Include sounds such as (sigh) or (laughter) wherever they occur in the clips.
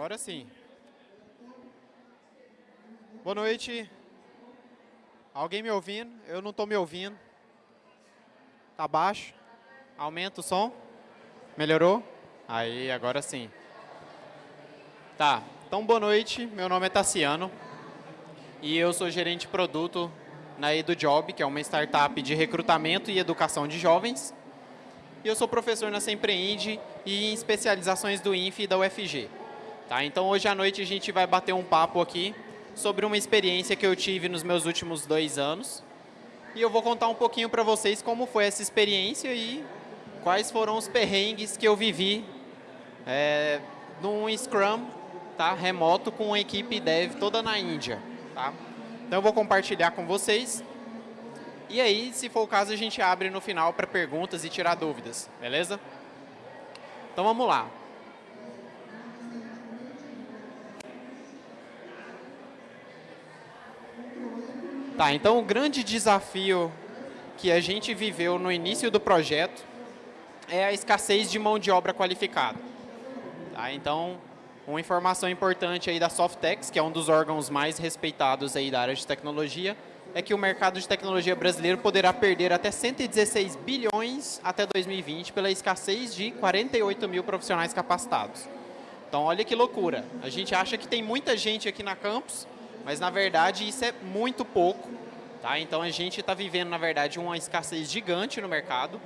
Agora sim. Boa noite. Alguém me ouvindo? Eu não estou me ouvindo. Tá baixo? Aumenta o som? Melhorou? Aí, agora sim. Tá, então boa noite. Meu nome é Tassiano e eu sou gerente de produto na EduJob, que é uma startup de recrutamento e educação de jovens. E eu sou professor na Sempreende e em especializações do INF e da UFG. Tá? Então hoje à noite a gente vai bater um papo aqui sobre uma experiência que eu tive nos meus últimos dois anos. E eu vou contar um pouquinho para vocês como foi essa experiência e quais foram os perrengues que eu vivi é, num Scrum tá, remoto com a equipe dev toda na Índia. Tá? Então eu vou compartilhar com vocês. E aí, se for o caso, a gente abre no final para perguntas e tirar dúvidas, beleza? Então vamos lá. Tá, então o grande desafio que a gente viveu no início do projeto é a escassez de mão de obra qualificada. Tá, então, uma informação importante aí da Softex, que é um dos órgãos mais respeitados aí da área de tecnologia, é que o mercado de tecnologia brasileiro poderá perder até 116 bilhões até 2020 pela escassez de 48 mil profissionais capacitados. Então, olha que loucura. A gente acha que tem muita gente aqui na campus, mas, na verdade, isso é muito pouco. Tá? Então, a gente está vivendo, na verdade, uma escassez gigante no mercado.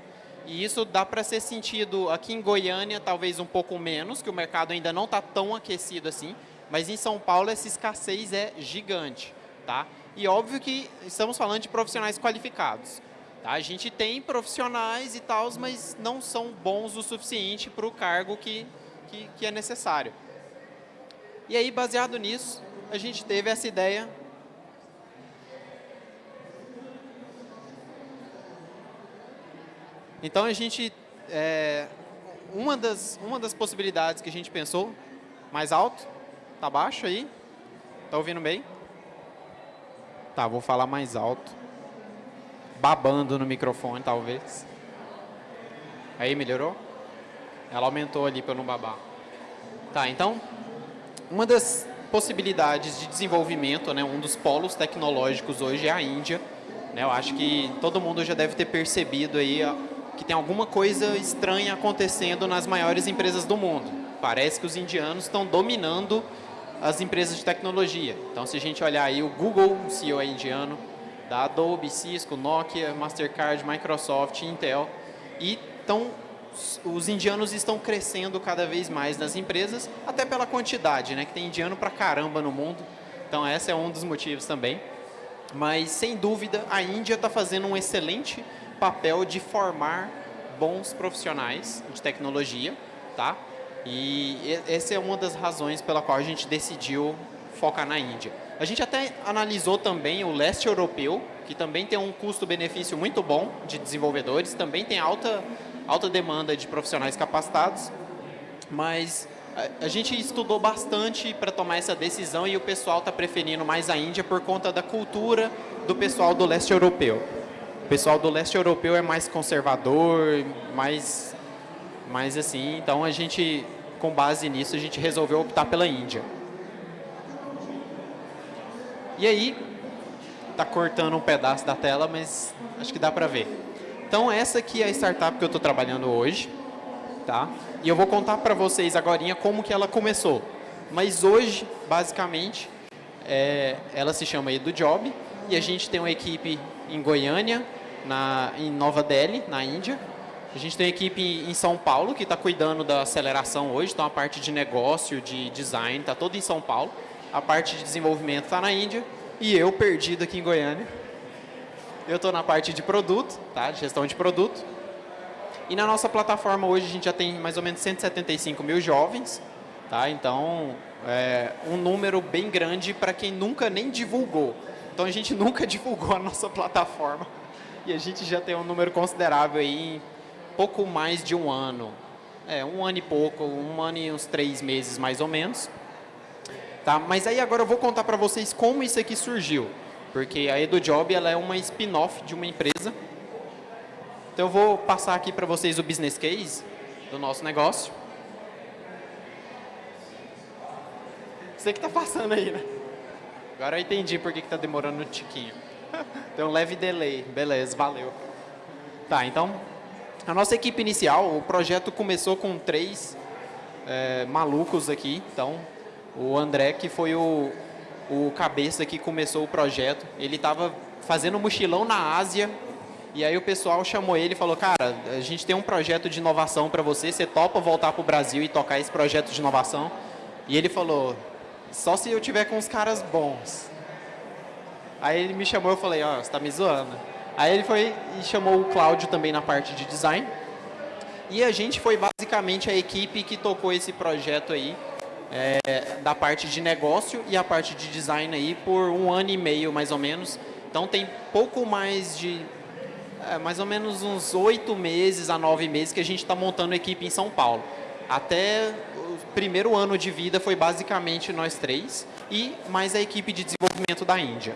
E isso dá para ser sentido aqui em Goiânia, talvez um pouco menos, que o mercado ainda não está tão aquecido assim. Mas em São Paulo, essa escassez é gigante. Tá? E óbvio que estamos falando de profissionais qualificados. Tá? A gente tem profissionais e tal, mas não são bons o suficiente para o cargo que, que, que é necessário. E aí, baseado nisso, a gente teve essa ideia Então a gente, é, uma, das, uma das possibilidades que a gente pensou, mais alto, tá baixo aí, tá ouvindo bem? Tá, vou falar mais alto, babando no microfone talvez. Aí melhorou? Ela aumentou ali para não babar. Tá, então, uma das possibilidades de desenvolvimento, né, um dos polos tecnológicos hoje é a Índia. Né, eu acho que todo mundo já deve ter percebido aí que tem alguma coisa estranha acontecendo nas maiores empresas do mundo. Parece que os indianos estão dominando as empresas de tecnologia. Então, se a gente olhar aí, o Google, o CEO é indiano, da Adobe, Cisco, Nokia, Mastercard, Microsoft, Intel. E então, os indianos estão crescendo cada vez mais nas empresas, até pela quantidade, né? Que tem indiano pra caramba no mundo. Então, esse é um dos motivos também. Mas, sem dúvida, a Índia está fazendo um excelente papel de formar bons profissionais de tecnologia, tá? E essa é uma das razões pela qual a gente decidiu focar na Índia. A gente até analisou também o leste europeu, que também tem um custo-benefício muito bom de desenvolvedores, também tem alta, alta demanda de profissionais capacitados, mas a, a gente estudou bastante para tomar essa decisão e o pessoal está preferindo mais a Índia por conta da cultura do pessoal do leste europeu. O pessoal do leste europeu é mais conservador, mais, mais assim. Então, a gente, com base nisso, a gente resolveu optar pela Índia. E aí, tá cortando um pedaço da tela, mas acho que dá para ver. Então, essa aqui é a startup que eu estou trabalhando hoje. Tá? E eu vou contar para vocês agora como que ela começou. Mas hoje, basicamente, é, ela se chama EduJob e a gente tem uma equipe em Goiânia, na, em Nova Delhi, na Índia. A gente tem equipe em São Paulo que está cuidando da aceleração hoje, então a parte de negócio, de design, está toda em São Paulo. A parte de desenvolvimento está na Índia e eu perdido aqui em Goiânia. Eu estou na parte de produto, tá? de gestão de produto. E na nossa plataforma hoje a gente já tem mais ou menos 175 mil jovens, tá? então é um número bem grande para quem nunca nem divulgou. Então a gente (laughs) nunca divulgou a nossa plataforma e a gente já tem um número considerável aí em pouco mais de um ano. É, um ano e pouco, um ano e uns três meses mais ou menos. Tá? Mas aí agora eu vou contar para vocês como isso aqui surgiu. Porque a EduJob ela é uma spin-off de uma empresa. Então eu vou passar aqui para vocês o business case do nosso negócio. Você que está passando aí, né? Agora eu entendi por que está demorando um tiquinho. (laughs) Tem um leve delay. Beleza, valeu. Tá, então, a nossa equipe inicial, o projeto começou com três é, malucos aqui. Então, o André, que foi o, o cabeça que começou o projeto, ele estava fazendo mochilão na Ásia e aí o pessoal chamou ele e falou, cara, a gente tem um projeto de inovação para você, você topa voltar para o Brasil e tocar esse projeto de inovação? E ele falou, só se eu tiver com os caras bons. Aí ele me chamou eu falei, ó, oh, você está me zoando. Aí ele foi e chamou o Cláudio também na parte de design. E a gente foi basicamente a equipe que tocou esse projeto aí, é, da parte de negócio e a parte de design aí por um ano e meio mais ou menos. Então tem pouco mais de, é, mais ou menos uns oito meses a nove meses que a gente está montando a equipe em São Paulo. Até o primeiro ano de vida foi basicamente nós três e mais a equipe de desenvolvimento da Índia.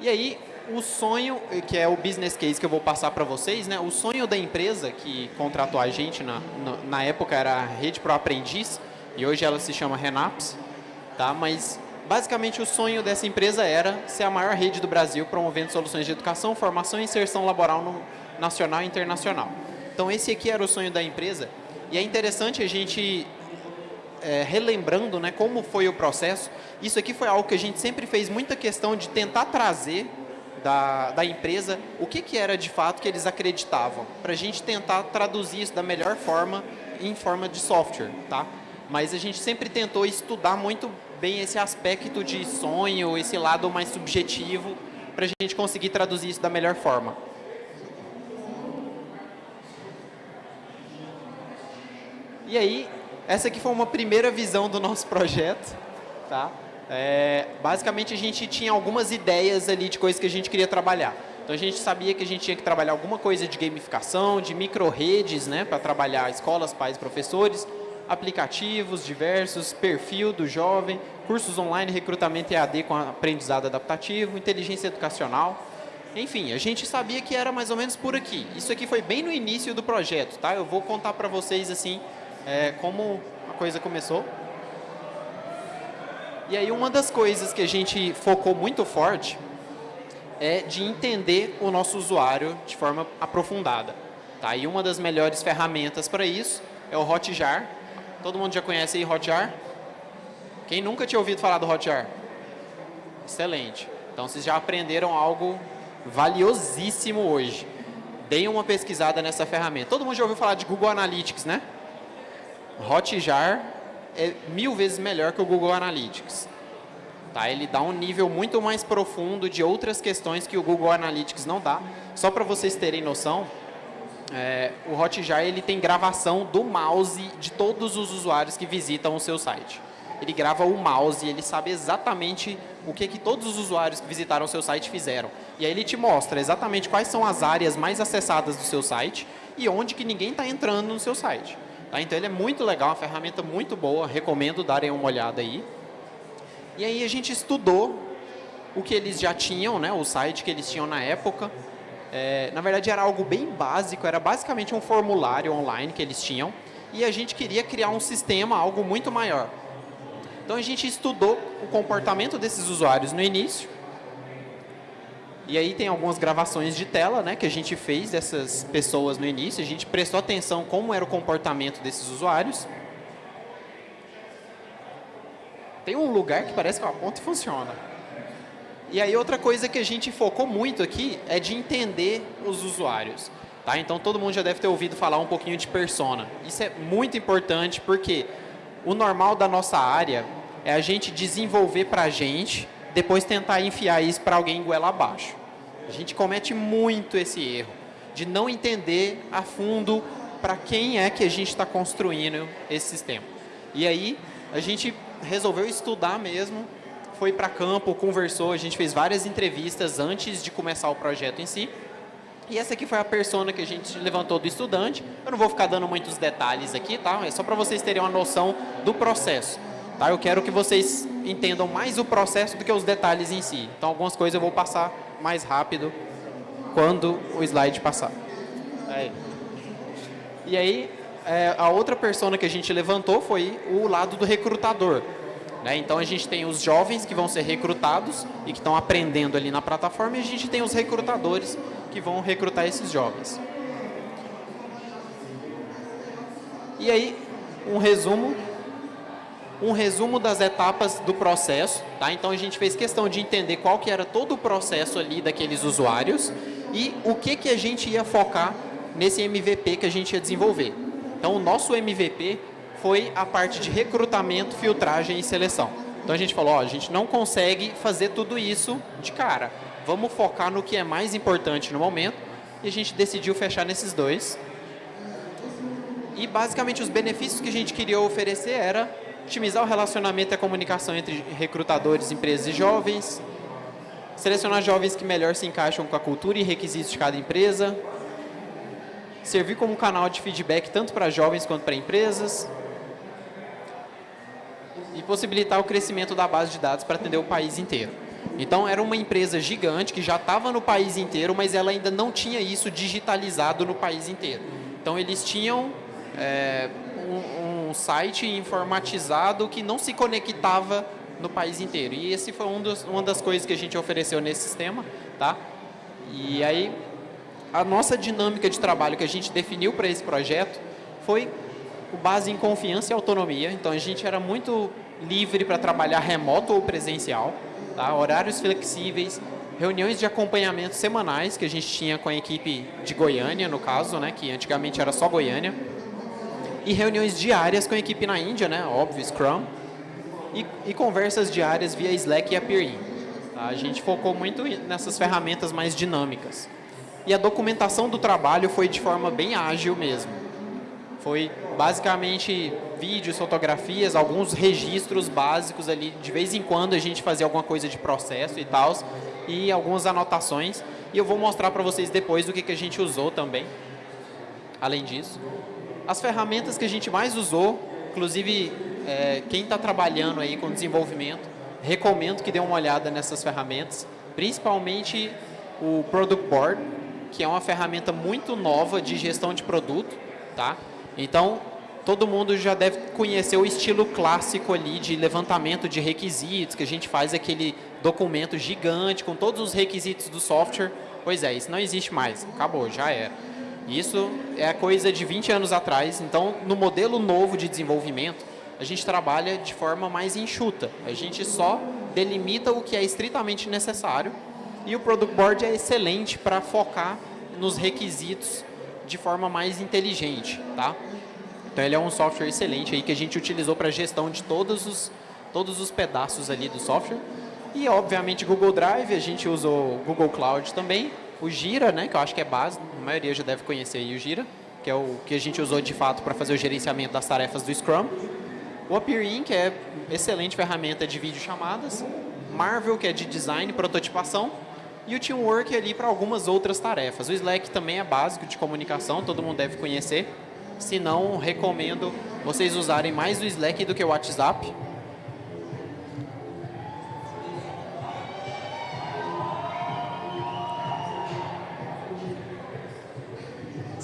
E aí, o sonho, que é o business case que eu vou passar para vocês, né? o sonho da empresa que contratou a gente, na, na, na, época era a Rede Pro Aprendiz, e hoje ela se chama Renaps, tá? mas basicamente o sonho dessa empresa era ser a maior rede do Brasil promovendo soluções de educação, formação e inserção laboral no nacional e internacional. Então esse aqui era o sonho da empresa, e é interessante a gente, é, relembrando né, como foi o processo, isso aqui foi algo que a gente sempre fez muita questão de tentar trazer da, da empresa o que, que era de fato que eles acreditavam, para a gente tentar traduzir isso da melhor forma em forma de software, tá? Mas a gente sempre tentou estudar muito bem esse aspecto de sonho, esse lado mais subjetivo, para a gente conseguir traduzir isso da melhor forma. E aí, essa aqui foi uma primeira visão do nosso projeto, tá? É, basicamente, a gente tinha algumas ideias ali de coisas que a gente queria trabalhar. Então, a gente sabia que a gente tinha que trabalhar alguma coisa de gamificação, de micro-redes, né, para trabalhar escolas, pais, professores, aplicativos diversos, perfil do jovem, cursos online, recrutamento EAD com aprendizado adaptativo, inteligência educacional. Enfim, a gente sabia que era mais ou menos por aqui. Isso aqui foi bem no início do projeto, tá? Eu vou contar para vocês, assim, é, como a coisa começou. E aí uma das coisas que a gente focou muito forte é de entender o nosso usuário de forma aprofundada. Tá? E uma das melhores ferramentas para isso é o Hotjar. Todo mundo já conhece aí Hotjar? Quem nunca tinha ouvido falar do Hotjar? Excelente. Então vocês já aprenderam algo valiosíssimo hoje. Deem uma pesquisada nessa ferramenta. Todo mundo já ouviu falar de Google Analytics, né? Hotjar é mil vezes melhor que o Google Analytics. Tá? Ele dá um nível muito mais profundo de outras questões que o Google Analytics não dá. Só para vocês terem noção, é, o Hotjar ele tem gravação do mouse de todos os usuários que visitam o seu site. Ele grava o mouse e ele sabe exatamente o que, que todos os usuários que visitaram o seu site fizeram. E aí ele te mostra exatamente quais são as áreas mais acessadas do seu site e onde que ninguém está entrando no seu site. Tá? Então ele é muito legal, uma ferramenta muito boa, recomendo darem uma olhada aí. E aí a gente estudou o que eles já tinham, né, o site que eles tinham na época. É, na verdade era algo bem básico, era basicamente um formulário online que eles tinham. E a gente queria criar um sistema, algo muito maior. Então a gente estudou o comportamento desses usuários no início, e aí tem algumas gravações de tela né, que a gente fez dessas pessoas no início. A gente prestou atenção como era o comportamento desses usuários. Tem um lugar que parece que é uma ponta e funciona. E aí outra coisa que a gente focou muito aqui é de entender os usuários. Tá? Então todo mundo já deve ter ouvido falar um pouquinho de persona. Isso é muito importante porque o normal da nossa área é a gente desenvolver para a gente, depois tentar enfiar isso para alguém goela abaixo. A gente comete muito esse erro de não entender a fundo para quem é que a gente está construindo esse sistema. E aí a gente resolveu estudar mesmo, foi para campo, conversou, a gente fez várias entrevistas antes de começar o projeto em si. E essa aqui foi a persona que a gente levantou do estudante. Eu não vou ficar dando muitos detalhes aqui, tá? É só para vocês terem uma noção do processo. Tá? Eu quero que vocês entendam mais o processo do que os detalhes em si. Então, algumas coisas eu vou passar mais rápido quando o slide passar. Aí. E aí, é, a outra persona que a gente levantou foi o lado do recrutador. Né? Então a gente tem os jovens que vão ser recrutados e que estão aprendendo ali na plataforma e a gente tem os recrutadores que vão recrutar esses jovens. E aí, um resumo um resumo das etapas do processo, tá? Então a gente fez questão de entender qual que era todo o processo ali daqueles usuários e o que que a gente ia focar nesse MVP que a gente ia desenvolver. Então o nosso MVP foi a parte de recrutamento, filtragem e seleção. Então a gente falou, ó, a gente não consegue fazer tudo isso de cara. Vamos focar no que é mais importante no momento e a gente decidiu fechar nesses dois. E basicamente os benefícios que a gente queria oferecer era otimizar o relacionamento e a comunicação entre recrutadores, empresas e jovens, selecionar jovens que melhor se encaixam com a cultura e requisitos de cada empresa, servir como canal de feedback tanto para jovens quanto para empresas e possibilitar o crescimento da base de dados para atender o país inteiro. Então, era uma empresa gigante que já estava no país inteiro, mas ela ainda não tinha isso digitalizado no país inteiro. Então, eles tinham é, um site informatizado que não se conectava no país inteiro. E esse foi um dos, uma das coisas que a gente ofereceu nesse sistema, tá? E aí, a nossa dinâmica de trabalho que a gente definiu para esse projeto foi com base em confiança e autonomia. Então, a gente era muito livre para trabalhar remoto ou presencial, tá? horários flexíveis, reuniões de acompanhamento semanais que a gente tinha com a equipe de Goiânia, no caso, né? que antigamente era só Goiânia e reuniões diárias com a equipe na Índia, né? Óbvio, Scrum. E, e conversas diárias via Slack e Appirin. Tá? A gente focou muito nessas ferramentas mais dinâmicas. E a documentação do trabalho foi de forma bem ágil mesmo. Foi basicamente vídeos, fotografias, alguns registros básicos ali. De vez em quando a gente fazia alguma coisa de processo e tal. E algumas anotações. E eu vou mostrar para vocês depois o que, que a gente usou também. Além disso. As ferramentas que a gente mais usou, inclusive é, quem está trabalhando aí com desenvolvimento, recomendo que dê uma olhada nessas ferramentas, principalmente o Product Board, que é uma ferramenta muito nova de gestão de produto, tá? Então, todo mundo já deve conhecer o estilo clássico ali de levantamento de requisitos, que a gente faz aquele documento gigante com todos os requisitos do software. Pois é, isso não existe mais, acabou, já era. Isso é coisa de 20 anos atrás. Então, no modelo novo de desenvolvimento, a gente trabalha de forma mais enxuta. A gente só delimita o que é estritamente necessário e o Product Board é excelente para focar nos requisitos de forma mais inteligente, tá? Então ele é um software excelente aí que a gente utilizou para gestão de todos os todos os pedaços ali do software. E obviamente Google Drive, a gente usou Google Cloud também o Gira, né, que eu acho que é base, a maioria já deve conhecer o Gira, que é o que a gente usou de fato para fazer o gerenciamento das tarefas do Scrum. O Appearin, que é excelente ferramenta de videochamadas. Marvel, que é de design e prototipação. E o Teamwork ali para algumas outras tarefas. O Slack também é básico de comunicação, todo mundo deve conhecer. Se não, recomendo vocês usarem mais o Slack do que o WhatsApp.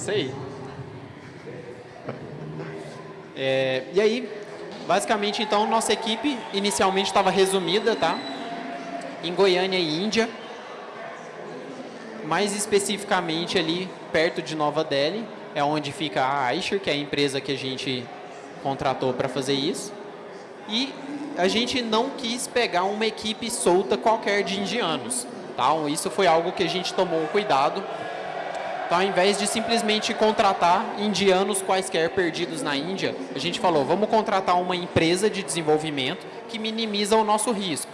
Sei. É, e aí, basicamente, então, nossa equipe inicialmente estava resumida, tá? Em Goiânia e Índia. Mais especificamente ali perto de Nova Delhi, é onde fica a Aisher, que é a empresa que a gente contratou para fazer isso. E a gente não quis pegar uma equipe solta qualquer de indianos. Tá? Isso foi algo que a gente tomou cuidado então, ao invés de simplesmente contratar indianos quaisquer perdidos na Índia, a gente falou, vamos contratar uma empresa de desenvolvimento que minimiza o nosso risco.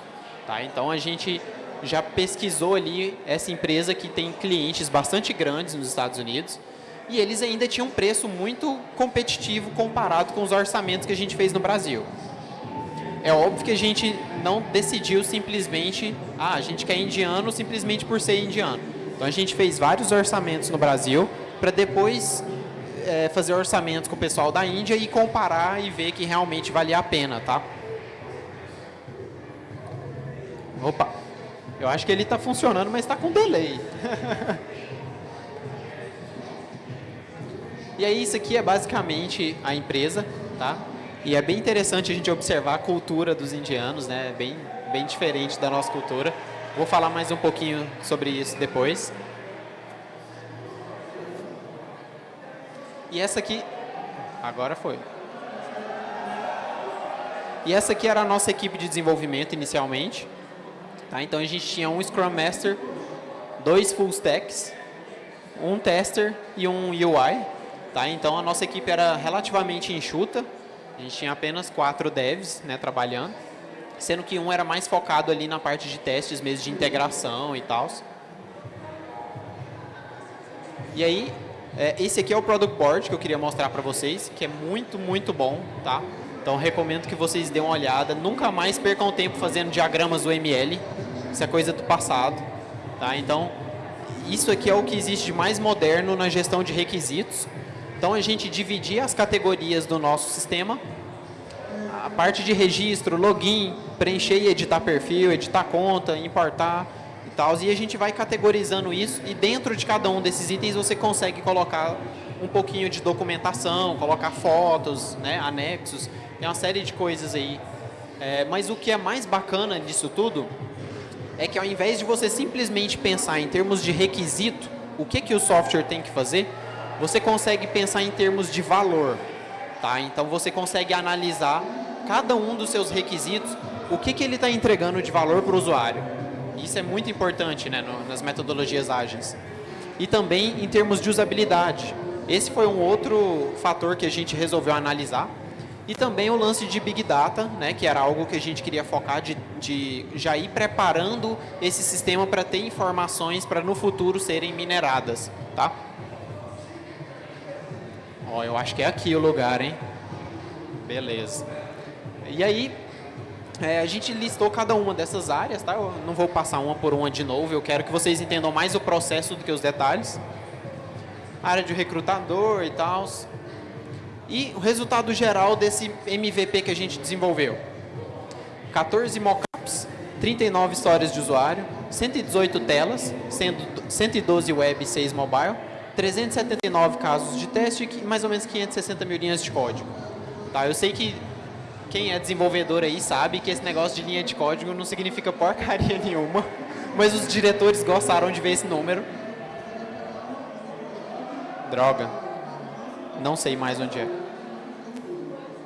Tá? Então, a gente já pesquisou ali essa empresa que tem clientes bastante grandes nos Estados Unidos e eles ainda tinham um preço muito competitivo comparado com os orçamentos que a gente fez no Brasil. É óbvio que a gente não decidiu simplesmente, ah, a gente quer indiano simplesmente por ser indiano então a gente fez vários orçamentos no Brasil para depois é, fazer orçamentos com o pessoal da Índia e comparar e ver que realmente valia a pena, tá? Opa, eu acho que ele está funcionando, mas está com delay. (laughs) E aí isso aqui é basicamente a empresa, tá? E é bem interessante a gente observar a cultura dos indianos, né? Bem, bem diferente da nossa cultura. Vou falar mais um pouquinho sobre isso depois. E essa aqui, agora foi. E essa aqui era a nossa equipe de desenvolvimento inicialmente. Tá? Então a gente tinha um Scrum Master, dois Full Stacks, um Tester e um UI. Tá? Então a nossa equipe era relativamente enxuta. A gente tinha apenas quatro devs né, trabalhando. Sendo que um era mais focado ali na parte de testes mesmo, de integração e tal. E aí, é, esse aqui é o Product Board que eu queria mostrar para vocês, que é muito, muito bom, tá? Então, recomendo que vocês dêem uma olhada. Nunca mais percam tempo fazendo diagramas UML. Isso é coisa do passado. Tá? Então, isso aqui é o que existe de mais moderno na gestão de requisitos. Então, a gente dividir as categorias do nosso sistema. Parte de registro, login, preencher e editar perfil, editar conta, importar e tal. E a gente vai categorizando isso. E dentro de cada um desses itens, você consegue colocar um pouquinho de documentação, colocar fotos, né, anexos tem uma série de coisas aí. É, mas o que é mais bacana disso tudo é que ao invés de você simplesmente pensar em termos de requisito, o que, que o software tem que fazer, você consegue pensar em termos de valor. Tá? Então você consegue analisar cada um dos seus requisitos, o que, que ele está entregando de valor para o usuário. Isso é muito importante né, no, nas metodologias ágeis. E também em termos de usabilidade. Esse foi um outro fator que a gente resolveu analisar. E também o lance de Big Data, né, que era algo que a gente queria focar de, de já ir preparando esse sistema para ter informações para no futuro serem mineradas. Tá? Ó, eu acho que é aqui o lugar, hein? Beleza. E aí, é, a gente listou cada uma dessas áreas, tá? Eu não vou passar uma por uma de novo, eu quero que vocês entendam mais o processo do que os detalhes. área de recrutador e tal, e o resultado geral desse MVP que a gente desenvolveu. 14 mockups, 39 histórias de usuário, 118 telas, sendo 112 web e 6 mobile, 379 casos de teste e mais ou menos 560 mil linhas de código. Tá, eu sei que quem é desenvolvedor aí sabe que esse negócio de linha de código não significa porcaria (laughs) nenhuma, mas os diretores gostaram de ver esse número. Droga. Não sei mais onde é.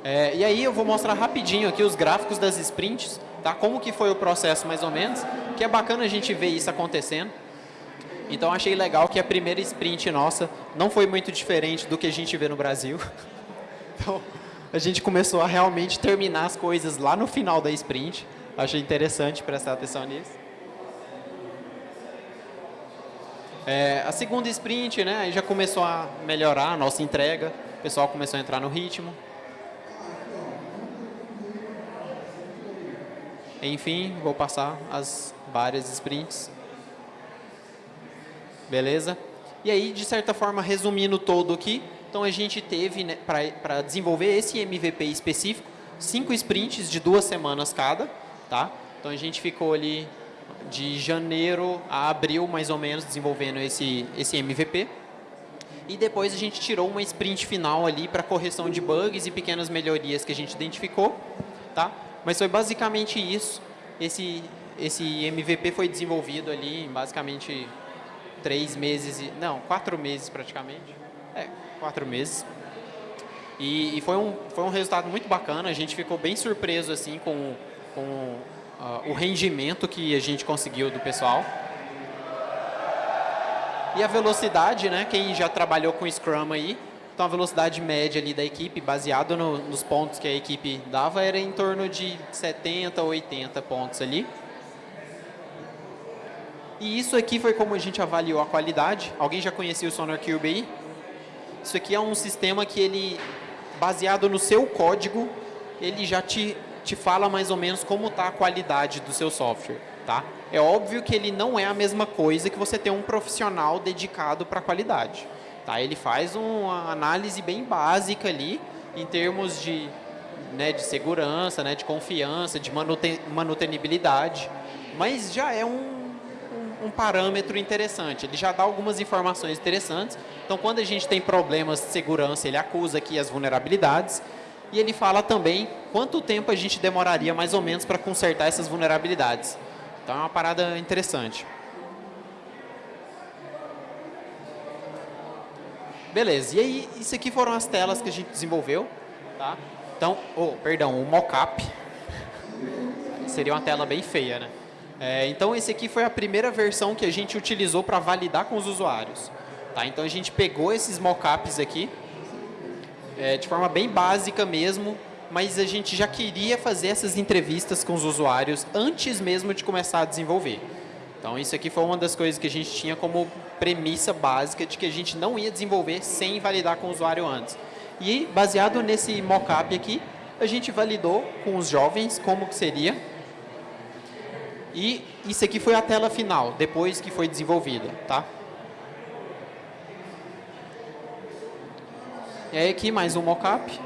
é. E aí eu vou mostrar rapidinho aqui os gráficos das sprints, tá? Como que foi o processo mais ou menos, que é bacana a gente ver isso acontecendo. Então achei legal que a primeira sprint nossa não foi muito diferente do que a gente vê no Brasil. (laughs) Então a gente começou a realmente terminar as coisas lá no final da sprint. Achei interessante prestar atenção nisso. É, a segunda sprint, né, já começou a melhorar a nossa entrega, o pessoal começou a entrar no ritmo. Enfim, vou passar as várias sprints. Beleza? E aí, de certa forma, resumindo todo aqui, então a gente teve, né, para desenvolver esse MVP específico, cinco sprints de duas semanas cada, tá? Então a gente ficou ali de janeiro a abril, mais ou menos, desenvolvendo esse, esse MVP. E depois a gente tirou uma sprint final ali para correção de bugs e pequenas melhorias que a gente identificou. Tá? Mas foi basicamente isso. Esse, esse MVP foi desenvolvido ali em basicamente três meses, e, não, quatro meses praticamente. É, quatro meses. E, e, foi, um, foi um resultado muito bacana, a gente ficou bem surpreso assim com, com uh, o rendimento que a gente conseguiu do pessoal. E a velocidade, né? Quem já trabalhou com Scrum aí, então a velocidade média ali da equipe, baseado no, nos pontos que a equipe dava, era em torno de 70 ou 80 pontos ali. E isso aqui foi como a gente avaliou a qualidade. Alguém já conhecia o Sonar Cube aí? Isso aqui é um sistema que ele, baseado no seu código, ele já te te fala mais ou menos como está a qualidade do seu software. Tá? É óbvio que ele não é a mesma coisa que você ter um profissional dedicado para a qualidade. Tá? Ele faz uma análise bem básica ali, em termos de, né, de segurança, né, de confiança, de manuten manutenibilidade, mas já é um, um, parâmetro interessante. Ele já dá algumas informações interessantes. Então, quando a gente tem problemas de segurança, ele acusa aqui as vulnerabilidades. E ele fala também quanto tempo a gente demoraria mais ou menos para consertar essas vulnerabilidades. Então, é uma parada interessante. Beleza, e aí, isso aqui foram as telas que a gente desenvolveu. Tá? Então, oh, perdão, o mockup. (laughs) Seria uma tela bem feia, né? É, então, esse aqui foi a primeira versão que a gente utilizou para validar com os usuários. Tá? Então, a gente pegou esses mockups aqui, é, de forma bem básica mesmo, mas a gente já queria fazer essas entrevistas com os usuários antes mesmo de começar a desenvolver. Então, isso aqui foi uma das coisas que a gente tinha como premissa básica de que a gente não ia desenvolver sem validar com o usuário antes. E, baseado nesse mockup aqui, a gente validou com os jovens como que seria e isso aqui foi a tela final, depois que foi desenvolvida, tá? E aí aqui mais um mockup.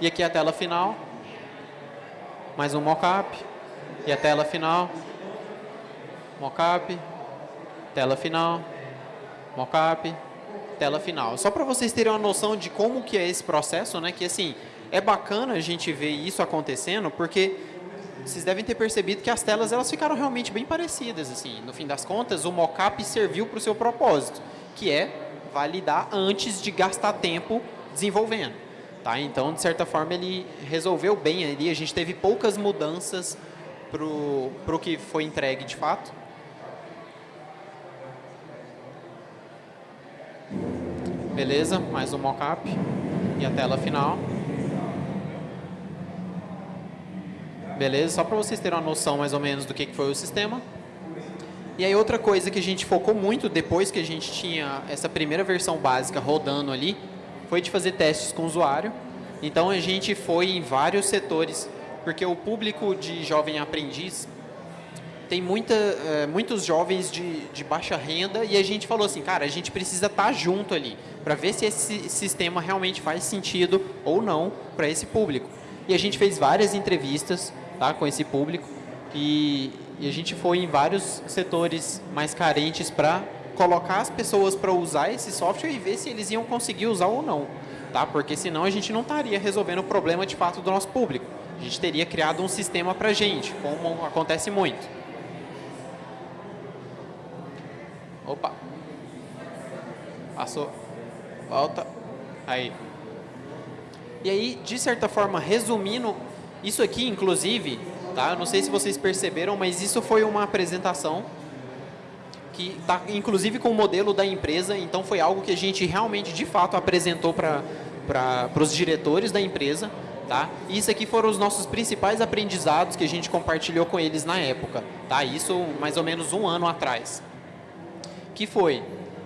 E aqui a tela final. Mais um mockup. E a tela final. Mockup. Tela final. Mockup. Tela final. Só para vocês terem uma noção de como que é esse processo, né? Que assim, é bacana a gente ver isso acontecendo, porque vocês devem ter percebido que as telas elas ficaram realmente bem parecidas. assim. No fim das contas, o mockup serviu para o seu propósito, que é validar antes de gastar tempo desenvolvendo. Tá? Então, de certa forma, ele resolveu bem ali. A gente teve poucas mudanças para o que foi entregue de fato. Beleza, mais um mockup e a tela final. Beleza? Só para vocês terem uma noção mais ou menos do que foi o sistema. E aí outra coisa que a gente focou muito depois que a gente tinha essa primeira versão básica rodando ali, foi de fazer testes com o usuário. Então a gente foi em vários setores, porque o público de jovem aprendiz tem muita, é, muitos jovens de, de baixa renda e a gente falou assim, cara, a gente precisa estar tá junto ali para ver se esse sistema realmente faz sentido ou não para esse público. E a gente fez várias entrevistas tá, com esse público. E, e a gente foi em vários setores mais carentes para colocar as pessoas para usar esse software e ver se eles iam conseguir usar ou não. Tá? Porque senão a gente não estaria resolvendo o problema de fato do nosso público. A gente teria criado um sistema para gente, como acontece muito. Opa. Passou. Volta. Aí. E aí, de certa forma, resumindo isso aqui, inclusive, tá? não sei se vocês perceberam, mas isso foi uma apresentação que está, inclusive, com o modelo da empresa. Então, foi algo que a gente realmente, de fato, apresentou para os diretores da empresa. Tá? E isso aqui foram os nossos principais aprendizados que a gente compartilhou com eles na época. Tá? Isso mais ou menos um ano atrás. Que foi,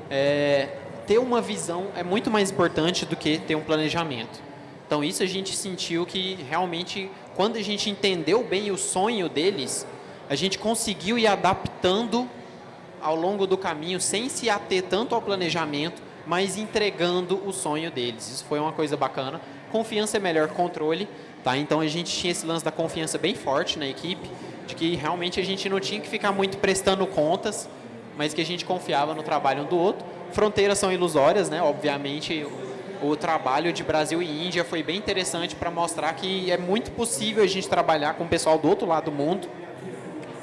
é, ter uma visão é muito mais importante do que ter um planejamento. Então, isso a gente sentiu que realmente quando a gente entendeu bem o sonho deles, a gente conseguiu ir adaptando ao longo do caminho, sem se ater tanto ao planejamento, mas entregando o sonho deles. Isso foi uma coisa bacana. Confiança é melhor controle, tá? Então a gente tinha esse lance da confiança bem forte na equipe, de que realmente a gente não tinha que ficar muito prestando contas, mas que a gente confiava no trabalho um do outro. Fronteiras são ilusórias, né? Obviamente, o trabalho de Brasil e Índia foi bem interessante para mostrar que é muito possível a gente trabalhar com o pessoal do outro lado do mundo.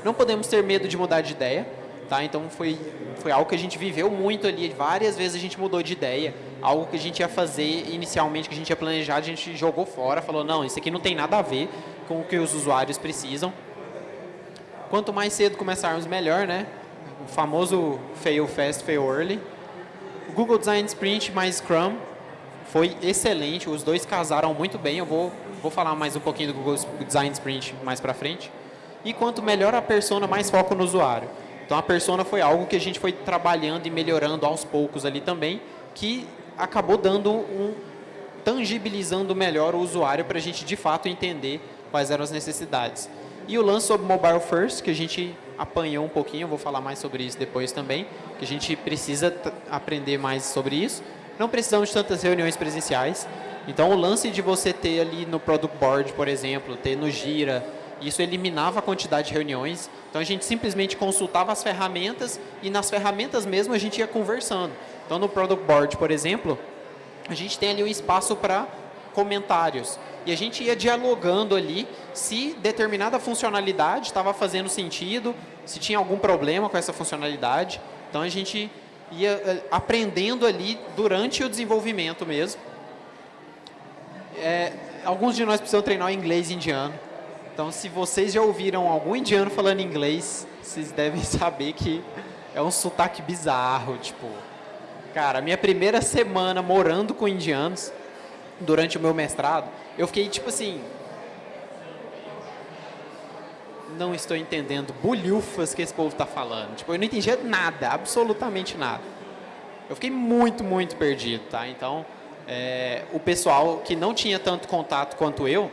Não podemos ter medo de mudar de ideia, tá? Então foi foi algo que a gente viveu muito ali, várias vezes a gente mudou de ideia, algo que a gente ia fazer inicialmente, que a gente ia planejar, a gente jogou fora, falou, não, isso aqui não tem nada a ver com o que os usuários precisam. Quanto mais cedo começarmos, melhor, né? O famoso fail fast, fail early. Google Design Sprint mais Scrum foi excelente, os dois casaram muito bem, eu vou, vou falar mais um pouquinho do Google Design Sprint mais para frente. E quanto melhor a persona, mais foco no usuário. Então a persona foi algo que a gente foi trabalhando e melhorando aos poucos ali também, que acabou dando um tangibilizando melhor o usuário para a gente de fato entender quais eram as necessidades. E o lance sobre Mobile First, que a gente apanhou um pouquinho, eu vou falar mais sobre isso depois também, que a gente precisa aprender mais sobre isso, não precisamos de tantas reuniões presenciais. Então, o lance de você ter ali no Product Board, por exemplo, ter no Gira, Isso eliminava a quantidade de reuniões. Então a gente simplesmente consultava as ferramentas e nas ferramentas mesmo a gente ia conversando. Então no Product Board, por exemplo, a gente tem ali um espaço para comentários. E a gente ia dialogando ali se determinada funcionalidade estava fazendo sentido, se tinha algum problema com essa funcionalidade. Então a gente ia eh, aprendendo ali durante o desenvolvimento mesmo. É, alguns de nós precisam treinar o inglês indiano. Então, se vocês já ouviram algum indiano falando inglês, vocês devem (laughs) saber que é um sotaque bizarro, tipo... Cara, minha primeira semana morando com indianos, durante o meu mestrado, eu fiquei tipo assim... Não estou entendendo bulhufas que esse povo está falando. Tipo, eu não entendia nada, absolutamente nada. Eu fiquei muito, muito perdido, tá? Então, é, o pessoal que não tinha tanto contato quanto eu,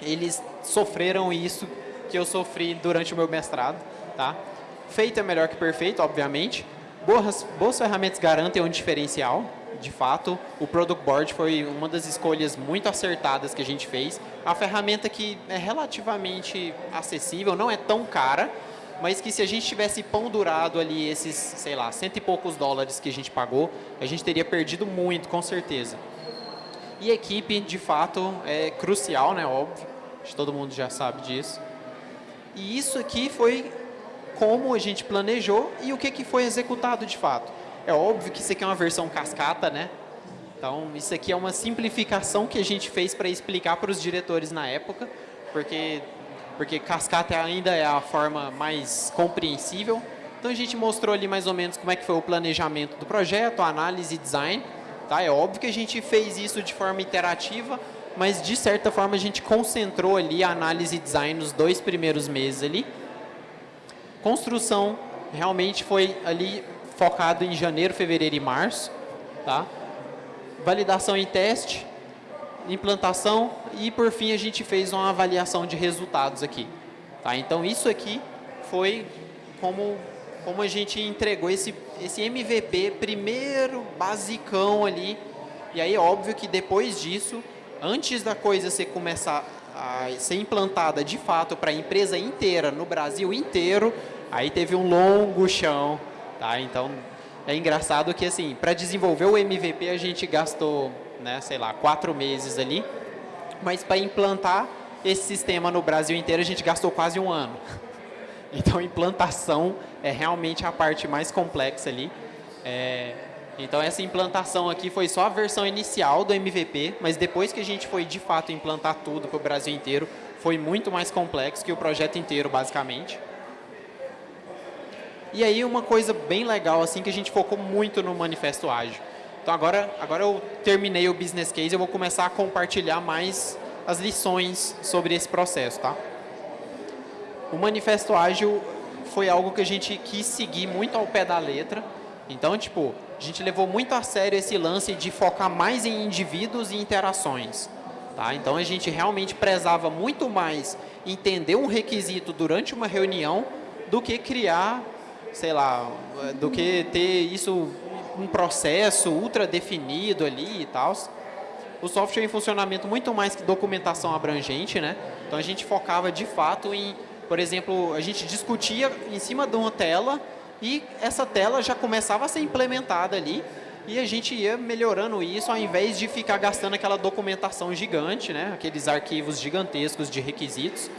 eles sofreram isso que eu sofri durante o meu mestrado, tá? Feito é melhor que perfeito, obviamente. Boas, boas ferramentas garantem um diferencial, de fato. O Product Board foi uma das escolhas muito acertadas que a gente fez. A ferramenta que é relativamente acessível, não é tão cara, mas que se a gente tivesse pendurado ali esses, sei lá, cento e poucos dólares que a gente pagou, a gente teria perdido muito, com certeza. E equipe, de fato, é crucial, né? Óbvio. Todo mundo já sabe disso. E isso aqui foi como a gente planejou e o que, que foi executado de fato. É óbvio que isso aqui é uma versão cascata, né? Então, isso aqui é uma simplificação que a gente fez para explicar para os diretores na época, porque, porque cascata ainda é a forma mais compreensível. Então, a gente mostrou ali mais ou menos como é que foi o planejamento do projeto, a análise e design. Tá? É óbvio que a gente fez isso de forma interativa, mas de certa forma a gente concentrou ali a análise e design nos dois primeiros meses ali. Construção realmente foi ali focado em janeiro, fevereiro e março. Tá? Validação em teste, implantação e por fim a gente fez uma avaliação de resultados aqui. Tá? Então isso aqui foi como, como a gente entregou esse, esse MVP primeiro, basicão ali. E aí óbvio que depois disso antes da coisa ser começar a ser implantada de fato para a empresa inteira, no Brasil inteiro, aí teve um longo chão, tá? Então, é engraçado que, assim, para desenvolver o MVP a gente gastou, né, sei lá, quatro meses ali, mas para implantar esse sistema no Brasil inteiro a gente gastou quase um ano. (laughs) Então, implantação é realmente a parte mais complexa ali. É, então essa implantação aqui foi só a versão inicial do MVP, mas depois que a gente foi de fato implantar tudo para o Brasil inteiro, foi muito mais complexo que o projeto inteiro, basicamente. E aí uma coisa bem legal, assim, que a gente focou muito no Manifesto Ágil. Então agora, agora eu terminei o business case, eu vou começar a compartilhar mais as lições sobre esse processo, tá? O Manifesto Ágil foi algo que a gente quis seguir muito ao pé da letra. Então, tipo, a gente levou muito a sério esse lance de focar mais em indivíduos e interações. Tá? Então, a gente realmente prezava muito mais entender um requisito durante uma reunião do que criar, sei lá, do que ter isso um processo ultra definido ali e tal. O software em funcionamento muito mais que documentação abrangente, né? Então a gente focava de fato em, por exemplo, a gente discutia em cima de uma tela e essa tela já começava a ser implementada ali e a gente ia melhorando isso ao invés de ficar gastando aquela documentação gigante, né? aqueles arquivos gigantescos de requisitos.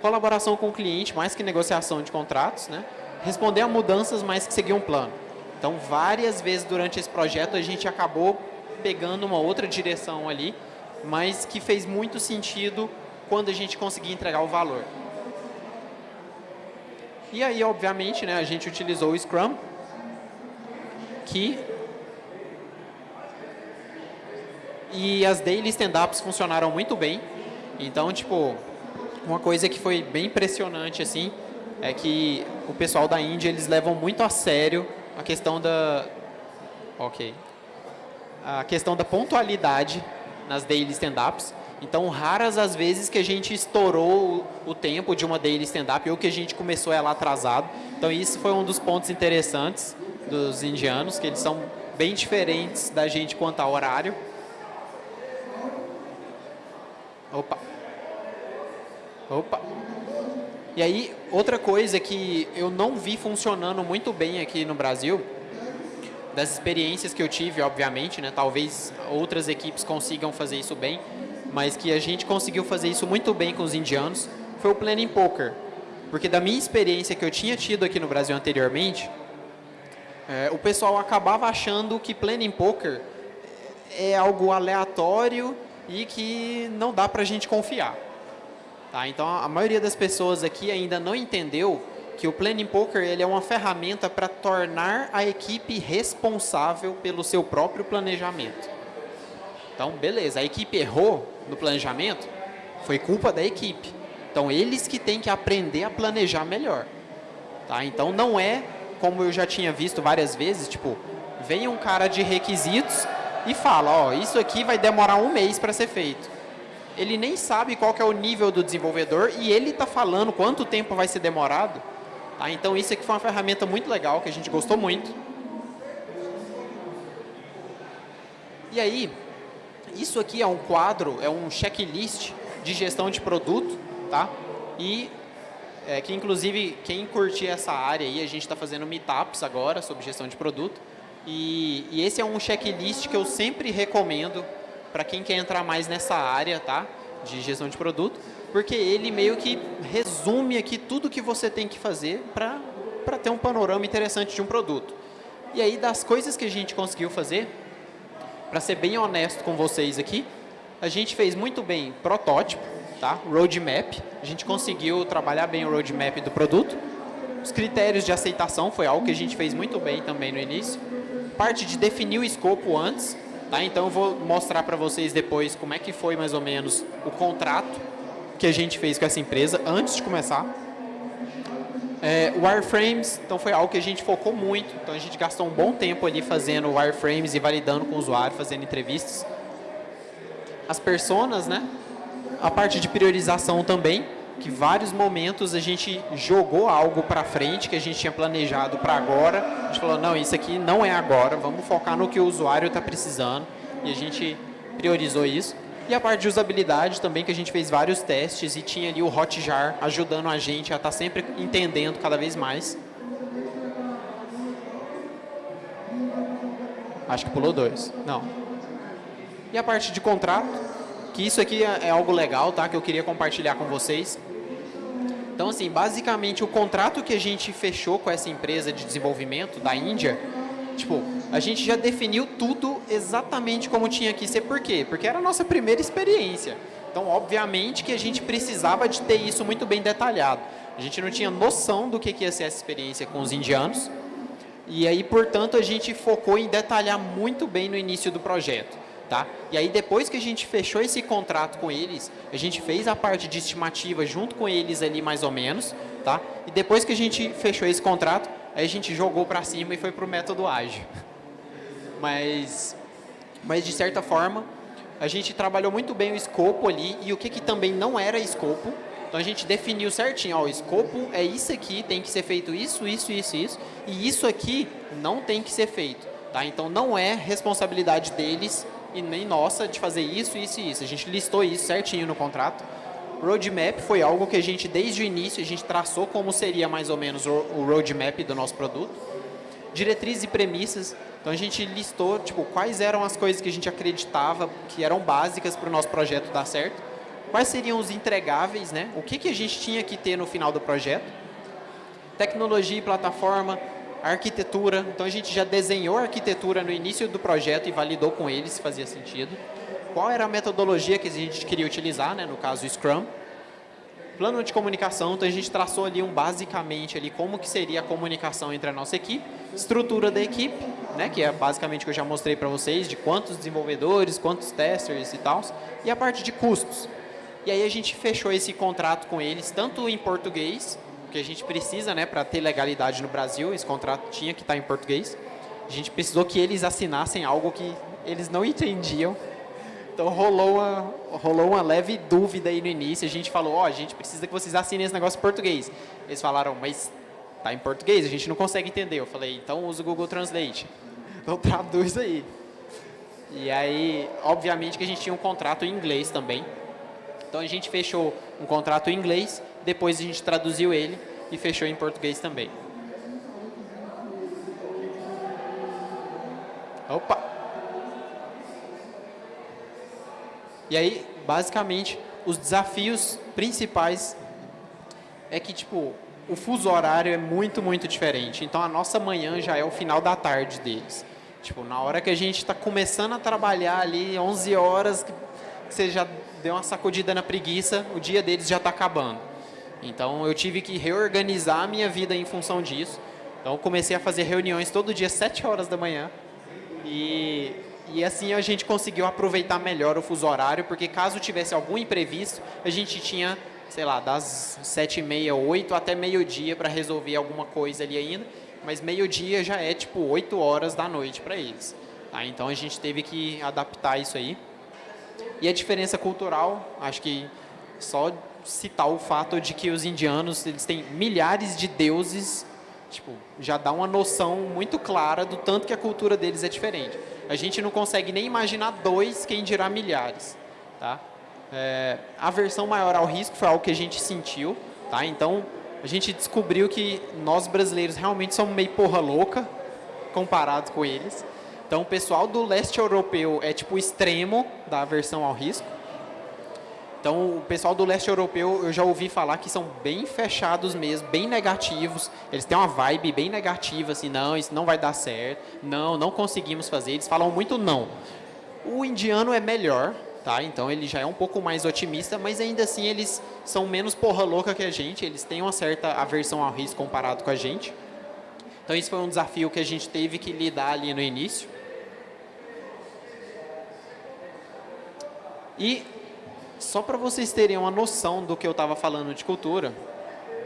Colaboração com o cliente, mais que negociação de contratos. Né? Responder a mudanças, mais que seguir um plano. Então, várias vezes durante esse projeto, a gente acabou pegando uma outra direção ali, mas que fez muito sentido quando a gente conseguia entregar o valor. E aí, obviamente, né, a gente utilizou o Scrum, que... E as daily stand-ups funcionaram muito bem. Então, tipo, uma coisa que foi bem impressionante, assim, é que o pessoal da Índia, eles levam muito a sério a questão da... Ok. A questão da pontualidade nas daily stand-ups. Então, raras as vezes que a gente estourou o tempo de uma daily stand-up ou que a gente começou ela atrasado. Então, isso foi um dos pontos interessantes dos indianos, que eles são bem diferentes da gente quanto ao horário. Opa. Opa. E aí, outra coisa que eu não vi funcionando muito bem aqui no Brasil, das experiências que eu tive, obviamente, né, talvez outras equipes consigam fazer isso bem, mas que a gente conseguiu fazer isso muito bem com os indianos, foi o Planning Poker. Porque da minha experiência que eu tinha tido aqui no Brasil anteriormente, é, o pessoal acabava achando que Planning Poker é algo aleatório e que não dá para a gente confiar. Tá? Então, a maioria das pessoas aqui ainda não entendeu que o Planning Poker ele é uma ferramenta para tornar a equipe responsável pelo seu próprio planejamento. Então, beleza, a equipe errou no planejamento, foi culpa da equipe. Então, eles que têm que aprender a planejar melhor. Tá? Então, não é como eu já tinha visto várias vezes, tipo, vem um cara de requisitos e fala, ó, isso aqui vai demorar um mês para ser feito. Ele nem sabe qual é o nível do desenvolvedor e ele está falando quanto tempo vai ser demorado. Tá? Então, isso aqui foi uma ferramenta muito legal, que a gente gostou muito. E aí, isso aqui é um quadro, é um checklist de gestão de produto, tá? E é, que inclusive quem curtir essa área aí, a gente está fazendo meetups agora sobre gestão de produto. E, e esse é um checklist que eu sempre recomendo para quem quer entrar mais nessa área, tá? De gestão de produto, porque ele meio que resume aqui tudo que você tem que fazer para ter um panorama interessante de um produto. E aí, das coisas que a gente conseguiu fazer, para ser bem honesto com vocês aqui, a gente fez muito bem protótipo, tá? roadmap, a gente conseguiu trabalhar bem o roadmap do produto. Os critérios de aceitação foi algo que a gente fez muito bem também no início. Parte de definir o escopo antes, tá? então eu vou mostrar para vocês depois como é que foi mais ou menos o contrato que a gente fez com essa empresa antes de começar. É, wireframes, então foi algo que a gente focou muito, então a gente gastou um bom tempo ali fazendo wireframes e validando com o usuário, fazendo entrevistas. As personas, né? a parte de priorização também, que vários momentos a gente jogou algo para frente que a gente tinha planejado para agora. A gente falou, não, isso aqui não é agora, vamos focar no que o usuário está precisando. E a gente priorizou isso. E a parte de usabilidade também, que a gente fez vários testes e tinha ali o Hotjar ajudando a gente a estar tá sempre entendendo cada vez mais. Acho que pulou dois. Não. E a parte de contrato, que isso aqui é, é algo legal, tá? Que eu queria compartilhar com vocês. Então, assim, basicamente o contrato que a gente fechou com essa empresa de desenvolvimento da Índia, tipo, a gente já definiu tudo exatamente como tinha que ser. Por quê? Porque era a nossa primeira experiência. Então, obviamente que a gente precisava de ter isso muito bem detalhado. A gente não tinha noção do que ia ser essa experiência com os indianos. E aí, portanto, a gente focou em detalhar muito bem no início do projeto. Tá? E aí depois que a gente fechou esse contrato com eles, a gente fez a parte de estimativa junto com eles ali mais ou menos, tá? E depois que a gente fechou esse contrato, aí a gente jogou para cima e foi para o método ágil. Mas, mas de certa forma, a gente trabalhou muito bem o escopo ali e o que, que também não era escopo. Então a gente definiu certinho, ó, o escopo é isso aqui, tem que ser feito isso, isso, isso, isso, e isso aqui não tem que ser feito. Tá? Então não é responsabilidade deles e nem nossa de fazer isso, isso e isso. A gente listou isso certinho no contrato. Roadmap foi algo que a gente, desde o início, a gente traçou como seria mais ou menos o roadmap do nosso produto. Diretrizes e premissas. Então, a gente listou tipo, quais eram as coisas que a gente acreditava que eram básicas para o nosso projeto dar certo. Quais seriam os entregáveis, né? O que, que a gente tinha que ter no final do projeto. Tecnologia e plataforma, arquitetura, então a gente já desenhou a arquitetura no início do projeto e validou com eles se fazia sentido. Qual era a metodologia que a gente queria utilizar, né, no caso Scrum. Plano de comunicação, então a gente traçou ali um basicamente ali como que seria a comunicação entre a nossa equipe, estrutura da equipe, né, que é basicamente o que eu já mostrei para vocês, de quantos desenvolvedores, quantos testers e tal, e a parte de custos. E aí a gente fechou esse contrato com eles, tanto em português, que a gente precisa, né, para ter legalidade no Brasil, esse contrato tinha que estar tá em português. A gente precisou que eles assinassem algo que eles não entendiam. Então rolou uma, rolou uma leve dúvida aí no início. A gente falou, ó, oh, a gente precisa que vocês assinem esse negócio em português. Eles falaram, mas tá em português, a gente não consegue entender. Eu falei, então usa o Google Translate. Então (laughs) traduz aí. E aí, obviamente que a gente tinha um contrato em inglês também. Então a gente fechou um contrato em inglês, depois a gente traduziu ele e fechou em português também. E aí, basicamente, os desafios principais é que, tipo, o fuso horário é muito, muito diferente. Então, a nossa manhã já é o final da tarde deles. Tipo, na hora que a gente está começando a trabalhar ali, 11 horas, que você já deu uma sacudida na preguiça, o dia deles já está acabando. Então, eu tive que reorganizar a minha vida em função disso. Então, comecei a fazer reuniões todo dia, 7 horas da manhã. E, e assim a gente conseguiu aproveitar melhor o fuso horário, porque caso tivesse algum imprevisto, a gente tinha, sei lá, das 7 e meia, 8 até meio-dia para resolver alguma coisa ali ainda. Mas meio-dia já é tipo 8 horas da noite para eles. Tá? Então, a gente teve que adaptar isso aí. E a diferença cultural, acho que só citar o fato de que os indianos eles têm milhares de deuses, tipo, já dá uma noção muito clara do tanto que a cultura deles é diferente. A gente não consegue nem imaginar dois, quem dirá milhares, tá? É, a versão maior ao risco foi algo que a gente sentiu, tá? Então, a gente descobriu que nós brasileiros realmente somos meio porra louca comparados com eles. Então, o pessoal do leste europeu é tipo o extremo da aversão ao risco. Então, o pessoal do leste europeu, eu já ouvi falar que são bem fechados mesmo, bem negativos. Eles têm uma vibe bem negativa, assim, não, isso não vai dar certo, não, não conseguimos fazer. Eles falam muito não. O indiano é melhor, tá? Então, ele já é um pouco mais otimista, mas ainda assim eles são menos porra louca que a gente. Eles têm uma certa aversão ao risco comparado com a gente. Então, isso foi um desafio que a gente teve que lidar ali no início. E só para vocês terem uma noção do que eu estava falando de cultura,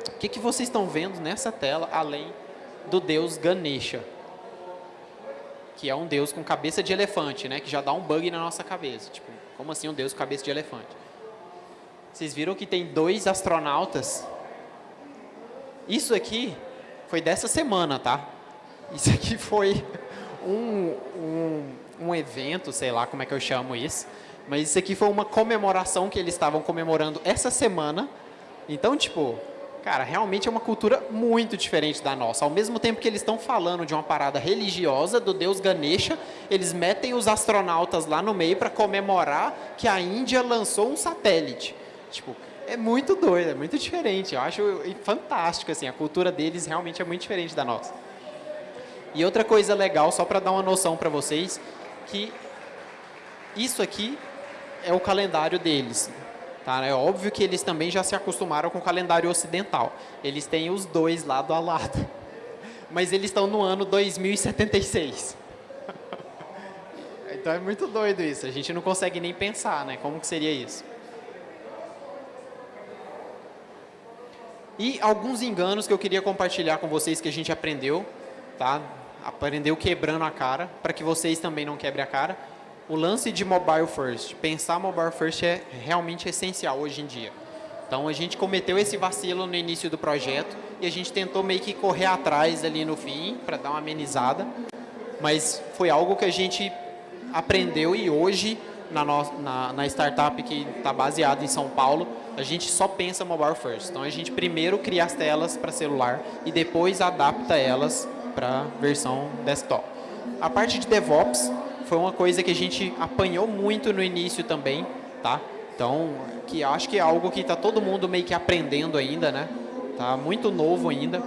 o que, que vocês estão vendo nessa tela, além do deus Ganesha? Que é um deus com cabeça de elefante, né? Que já dá um bug na nossa cabeça. Tipo, como assim um deus com cabeça de elefante? Vocês viram que tem dois astronautas? Isso aqui foi dessa semana, tá? Isso aqui foi um, um, um evento, sei lá como é que eu chamo isso, mas isso aqui foi uma comemoração que eles estavam comemorando essa semana. Então, tipo, cara, realmente é uma cultura muito diferente da nossa. Ao mesmo tempo que eles estão falando de uma parada religiosa do deus Ganesha, eles metem os astronautas lá no meio para comemorar que a Índia lançou um satélite. Tipo, é muito doido, é muito diferente. Eu acho fantástico, assim, a cultura deles realmente é muito diferente da nossa. E outra coisa legal, só para dar uma noção para vocês, que isso aqui é o calendário deles. Tá? É óbvio que eles também já se acostumaram com o calendário ocidental. Eles têm os dois lado a lado. (laughs) Mas eles estão no ano 2076. (laughs) então é muito doido isso. A gente não consegue nem pensar, né? Como que seria isso? E alguns enganos que eu queria compartilhar com vocês que a gente aprendeu, tá? Aprendeu quebrando a cara, para que vocês também não quebrem a cara o lance de mobile first, pensar mobile first é realmente essencial hoje em dia. Então a gente cometeu esse vacilo no início do projeto e a gente tentou meio que correr atrás ali no fim para dar uma amenizada, mas foi algo que a gente aprendeu e hoje na, no, na, na startup que está baseada em São Paulo, a gente só pensa mobile first. Então a gente primeiro cria as telas para celular e depois adapta elas para versão desktop. A parte de DevOps foi uma coisa que a gente apanhou muito no início também, tá? Então, que acho que é algo que está todo mundo meio que aprendendo ainda, né? Tá muito novo ainda.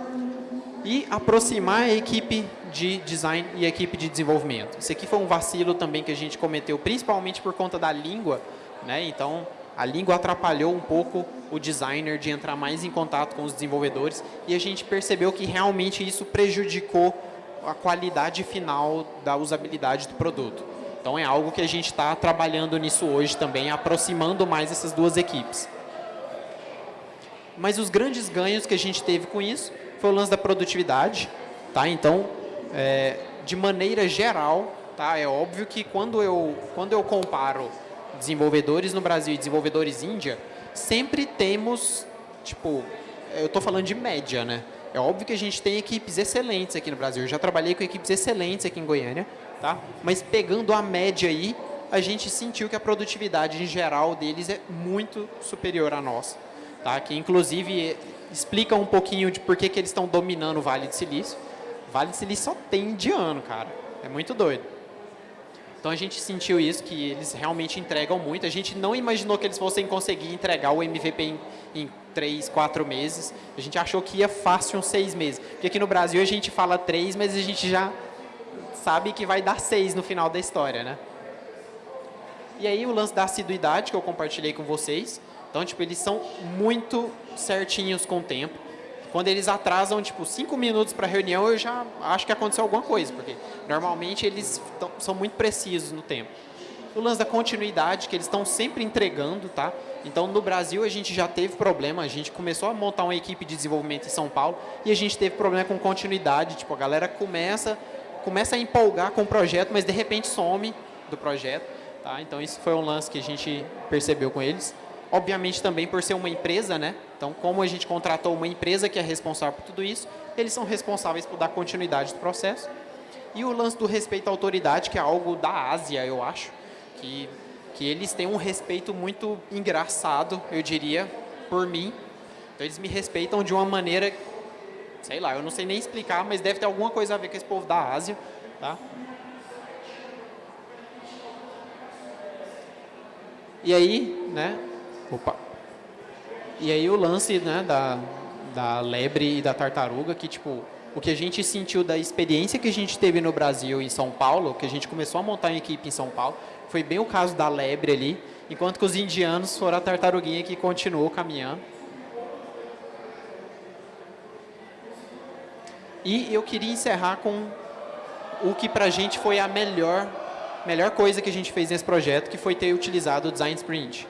E aproximar a equipe de design e a equipe de desenvolvimento. Isso aqui foi um vacilo também que a gente cometeu, principalmente por conta da língua, né? Então, a língua atrapalhou um pouco o designer de entrar mais em contato com os desenvolvedores e a gente percebeu que realmente isso prejudicou a qualidade final da usabilidade do produto. Então é algo que a gente está trabalhando nisso hoje também, aproximando mais essas duas equipes. Mas os grandes ganhos que a gente teve com isso foi o lance da produtividade. Tá? Então, é, de maneira geral, tá? é óbvio que quando eu, quando eu comparo desenvolvedores no Brasil e desenvolvedores Índia, sempre temos, tipo, eu estou falando de média, né? É óbvio que a gente tem equipes excelentes aqui no Brasil. Eu já trabalhei com equipes excelentes aqui em Goiânia, tá? Mas pegando a média aí, a gente sentiu que a produtividade em geral deles é muito superior à nossa. Tá? Que inclusive explica um pouquinho de por que, que eles estão dominando o Vale do Silício. Vale do Silício só tem indiano, cara. É muito doido. Então a gente sentiu isso, que eles realmente entregam muito. A gente não imaginou que eles fossem conseguir entregar o MVP em, em três, quatro meses. A gente achou que ia fácil uns seis meses. Porque aqui no Brasil a gente fala três, mas a gente já sabe que vai dar seis no final da história, né? E aí o lance da assiduidade que eu compartilhei com vocês. Então, tipo, eles são muito certinhos com o tempo. Quando eles atrasam, tipo, cinco minutos para a reunião, eu já acho que aconteceu alguma coisa, porque normalmente eles são muito precisos no tempo. O lance da continuidade, que eles estão sempre entregando, tá? Então, no Brasil, a gente já teve problema, a gente começou a montar uma equipe de desenvolvimento em São Paulo e a gente teve problema com continuidade, tipo, a galera começa, começa a empolgar com o projeto, mas de repente some do projeto, tá? Então, isso foi um lance que a gente percebeu com eles obviamente também por ser uma empresa, né? Então, como a gente contratou uma empresa que é responsável por tudo isso, eles são responsáveis por dar continuidade do processo. E o lance do respeito à autoridade, que é algo da Ásia, eu acho, que, que eles têm um respeito muito engraçado, eu diria, por mim. Então, eles me respeitam de uma maneira, sei lá, eu não sei nem explicar, mas deve ter alguma coisa a ver com esse povo da Ásia, tá? E aí, né, Opa. E aí o lance né, da, da lebre e da tartaruga, que tipo, o que a gente sentiu da experiência que a gente teve no Brasil em São Paulo, que a gente começou a montar uma equipe em São Paulo, foi bem o caso da lebre ali, enquanto que os indianos foram a tartaruguinha que continuou caminhando. E eu queria encerrar com o que para a gente foi a melhor, melhor coisa que a gente fez nesse projeto, que foi ter utilizado o Design Sprint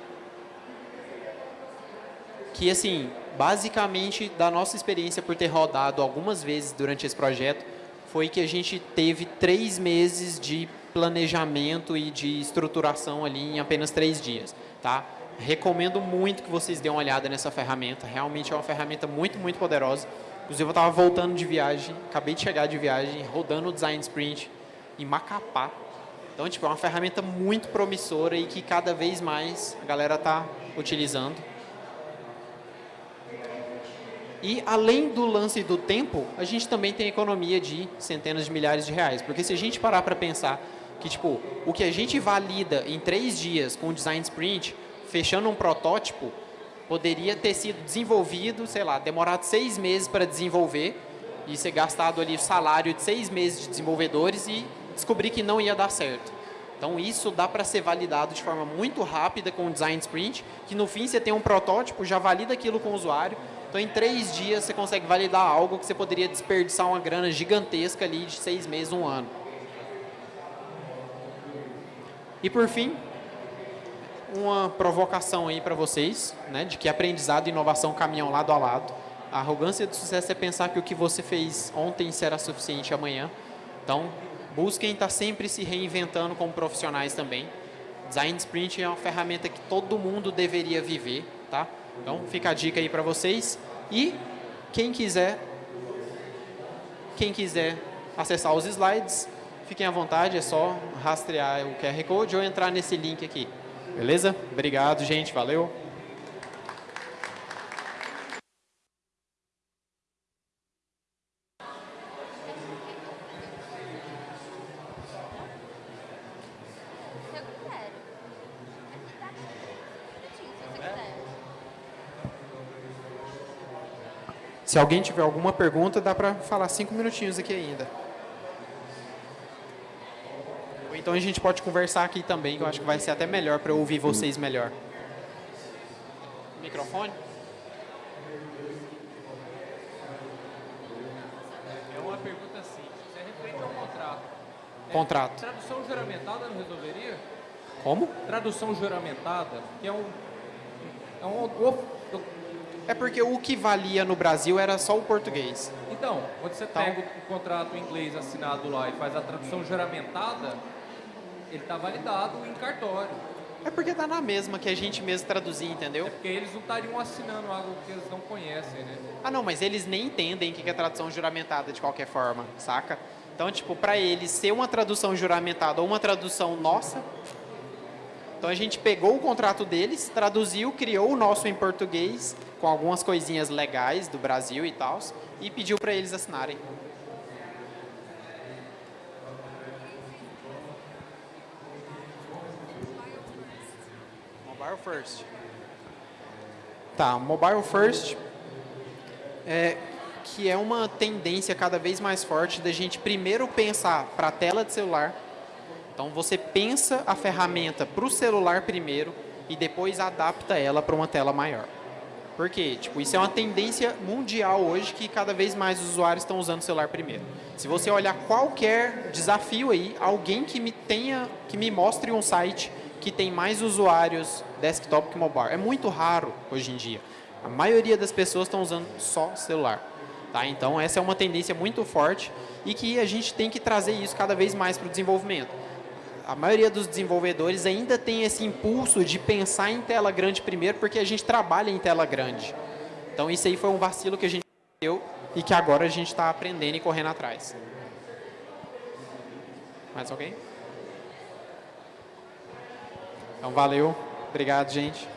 que, assim, basicamente, da nossa experiência por ter rodado algumas vezes durante esse projeto, foi que a gente teve três meses de planejamento e de estruturação ali em apenas três dias, tá? Recomendo muito que vocês dêem uma olhada nessa ferramenta, realmente é uma ferramenta muito, muito poderosa. Inclusive, eu estava voltando de viagem, acabei de chegar de viagem, rodando o Design Sprint em Macapá. Então, tipo, é uma ferramenta muito promissora e que cada vez mais a galera está utilizando. E além do lance do tempo, a gente também tem economia de centenas de milhares de reais. Porque se a gente parar para pensar que tipo, o que a gente valida em três dias com o design sprint, fechando um protótipo, poderia ter sido desenvolvido, sei lá, demorado seis meses para desenvolver e ser gastado ali o salário de seis meses de desenvolvedores e descobrir que não ia dar certo. Então isso dá para ser validado de forma muito rápida com o design sprint, que no fim você tem um protótipo, já valida aquilo com o usuário, então, em três dias, você consegue validar algo que você poderia desperdiçar uma grana gigantesca ali de seis meses, um ano. E, por fim, uma provocação aí para vocês, né, de que aprendizado e inovação caminham lado a lado. A arrogância do sucesso é pensar que o que você fez ontem será suficiente amanhã. Então, busquem estar sempre se reinventando como profissionais também. Design Sprint é uma ferramenta que todo mundo deveria viver, tá? Então, fica a dica aí para vocês. E quem quiser, quem quiser acessar os slides, fiquem à vontade, é só rastrear o QR Code ou entrar nesse link aqui. Beleza? Obrigado, gente. Valeu. Se alguém tiver alguma pergunta, dá para falar cinco minutinhos aqui ainda. Ou então a gente pode conversar aqui também, que eu acho que vai ser até melhor para eu ouvir vocês melhor. Microfone? É uma pergunta simples. Você referente ao contrato. É, contrato. Tradução juramentada não resolveria? Como? Tradução juramentada, que é um, é um é porque o que valia no Brasil era só o português. Então, quando você então, pega o contrato em inglês assinado lá e faz a tradução juramentada, ele está validado em cartório. É porque está na mesma que a gente mesmo traduzir, entendeu? É porque eles não estariam assinando algo que eles não conhecem, né? Ah, não, mas eles nem entendem o que é tradução juramentada de qualquer forma, saca? Então, tipo, para eles ser uma tradução juramentada ou uma tradução nossa, Então a gente pegou o contrato deles, traduziu, criou o nosso em português, com algumas coisinhas legais do Brasil e tal, e pediu para eles assinarem. Mobile First. Tá, Mobile First é que é uma tendência cada vez mais forte da gente primeiro pensar para a tela de celular. Então você pensa a ferramenta para o celular primeiro e depois adapta ela para uma tela maior. Por quê? Tipo, isso é uma tendência mundial hoje que cada vez mais os usuários estão usando o celular primeiro. Se você olhar qualquer desafio aí, alguém que me tenha, que me mostre um site que tem mais usuários desktop que mobile. É muito raro hoje em dia. A maioria das pessoas estão usando só celular. Tá? Então, essa é uma tendência muito forte e que a gente tem que trazer isso cada vez mais para o desenvolvimento. A maioria dos desenvolvedores ainda tem esse impulso de pensar em tela grande primeiro, porque a gente trabalha em tela grande. Então, isso aí foi um vacilo que a gente deu e que agora a gente está aprendendo e correndo atrás. Mais alguém? Então, valeu. Obrigado, gente.